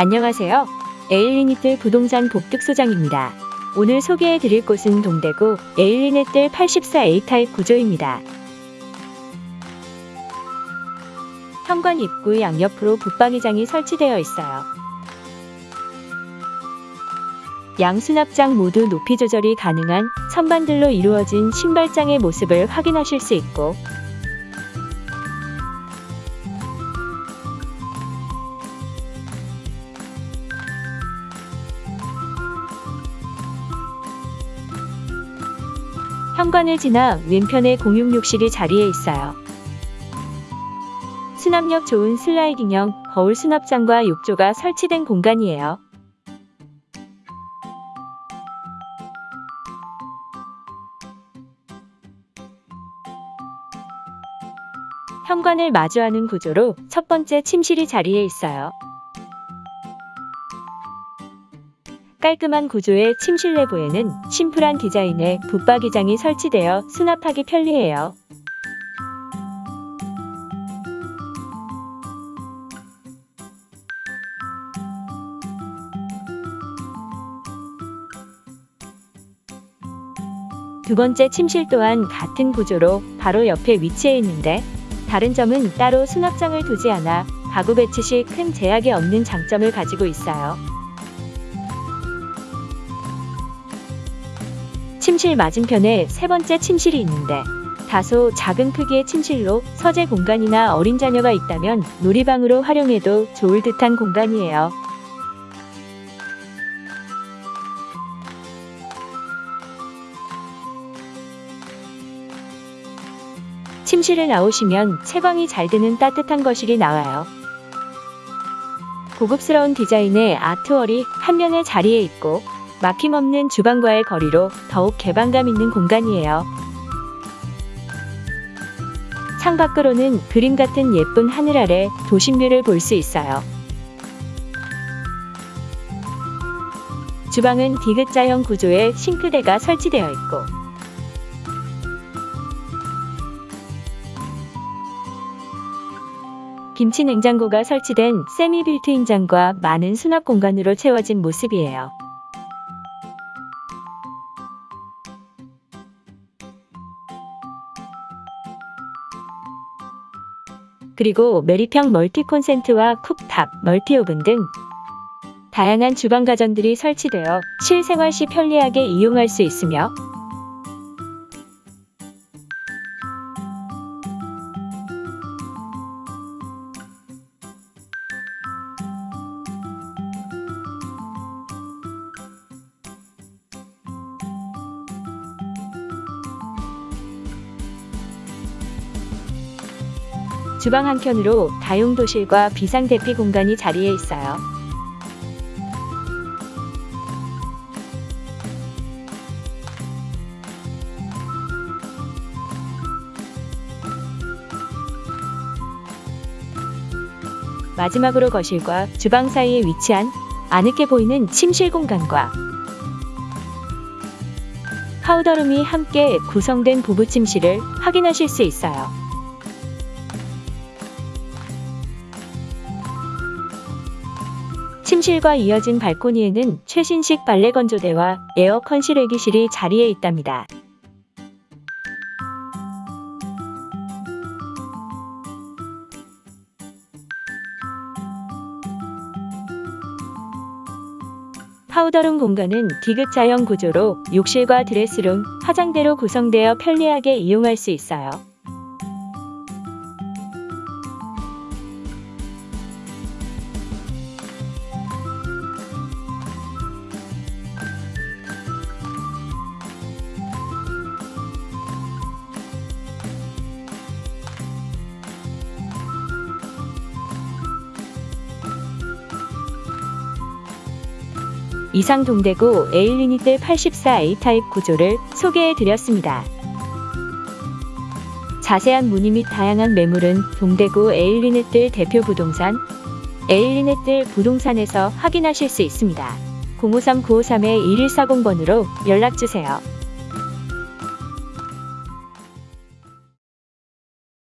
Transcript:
안녕하세요. 에일리니틀 부동산 복득소장입니다. 오늘 소개해 드릴 곳은 동대구 에일리네뜰 84A 타입 구조입니다. 현관 입구 양옆으로 붙박이장이 설치되어 있어요. 양 수납장 모두 높이 조절이 가능한 선반들로 이루어진 신발장의 모습을 확인하실 수 있고 현관을 지나 왼편에 공용욕실이 자리해 있어요. 수납력 좋은 슬라이딩형 거울 수납장과 욕조가 설치된 공간이에요. 현관을 마주하는 구조로 첫 번째 침실이 자리해 있어요. 깔끔한 구조의 침실 내부에는 심플한 디자인의 붙박이장이 설치되어 수납하기 편리해요. 두 번째 침실 또한 같은 구조로 바로 옆에 위치해 있는데 다른 점은 따로 수납장을 두지 않아 가구 배치 시 큰 제약이 없는 장점을 가지고 있어요. 침실 맞은편에 세 번째 침실이 있는데 다소 작은 크기의 침실로 서재 공간이나 어린 자녀가 있다면 놀이방으로 활용해도 좋을 듯한 공간이에요. 침실을 나오시면 채광이 잘 드는 따뜻한 거실이 나와요. 고급스러운 디자인의 아트월이 한 면에 자리해 있고 막힘없는 주방과의 거리로 더욱 개방감 있는 공간이에요. 창밖으로는 그림 같은 예쁜 하늘 아래 도심뷰를 볼 수 있어요. 주방은 디귿자형 구조의 싱크대가 설치되어 있고 김치 냉장고가 설치된 semi built-in 장과 많은 수납 공간으로 채워진 모습이에요. 그리고 매립형 multi 콘센트와 cooktop, multi오븐 등 다양한 주방 가전들이 설치되어 실생활 시 편리하게 이용할 수 있으며 주방 한켠으로 다용도실과 비상대피 공간이 자리해 있어요. 마지막으로 거실과 주방 사이에 위치한 아늑해 보이는 침실 공간과 powder room이 함께 구성된 부부 침실을 확인하실 수 있어요. 침실과 이어진 발코니에는 최신식 빨래 건조대와 에어컨 실외기실이 자리해 있답니다. powder room 공간은 디귿자형 구조로 욕실과 dress room, 화장대로 구성되어 편리하게 이용할 수 있어요. 이상 동대구 에일리니뜰 84A 타입 구조를 소개해 드렸습니다. 자세한 문의 및 다양한 매물은 동대구 에일리네뜰 대표 부동산 에일리네뜰 부동산에서 확인하실 수 있습니다. 053-953-1140번으로 연락주세요.